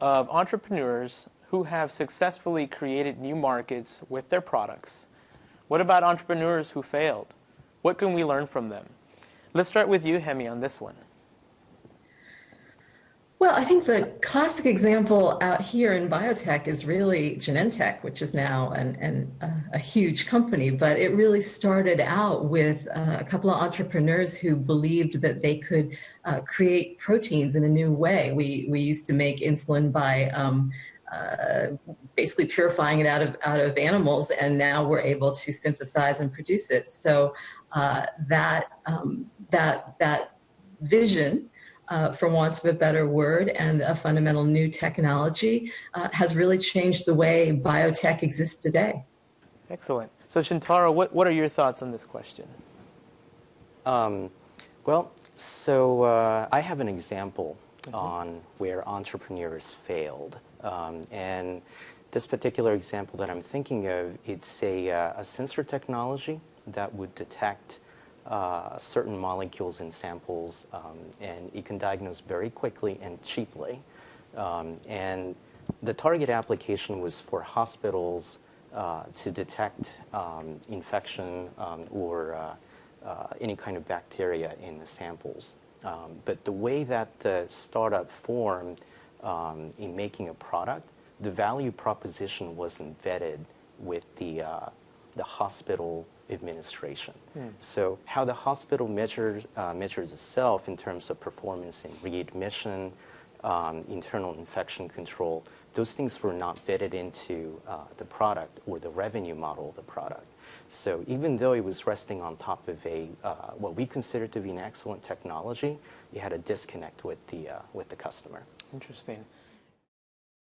of entrepreneurs who have successfully created new markets with their products. What about entrepreneurs who failed? What can we learn from them? Let's start with you, Hemi, on this one. Well, I think the classic example out here in biotech is really Genentech, which is now an, an, uh, a huge company, but it really started out with uh, a couple of entrepreneurs who believed that they could uh, create proteins in a new way. We, we used to make insulin by um, uh, basically purifying it out of, out of animals, and now we're able to synthesize and produce it. So uh, that, um, that, that vision uh, for want of a better word, and a fundamental new technology uh, has really changed the way biotech exists today. Excellent. So Shintaro, what, what are your thoughts on this question? Um, well, so uh, I have an example mm -hmm. on where entrepreneurs failed. Um, and this particular example that I'm thinking of, it's a, uh, a sensor technology that would detect uh, certain molecules in samples, um, and you can diagnose very quickly and cheaply. Um, and the target application was for hospitals uh, to detect um, infection um, or uh, uh, any kind of bacteria in the samples. Um, but the way that the startup formed um, in making a product, the value proposition wasn't vetted with the, uh, the hospital administration. Mm. So how the hospital measures, uh, measures itself in terms of performance in readmission, um, internal infection control, those things were not vetted into uh, the product or the revenue model of the product. So even though it was resting on top of a uh, what we consider to be an excellent technology, it had a disconnect with the uh, with the customer. Interesting.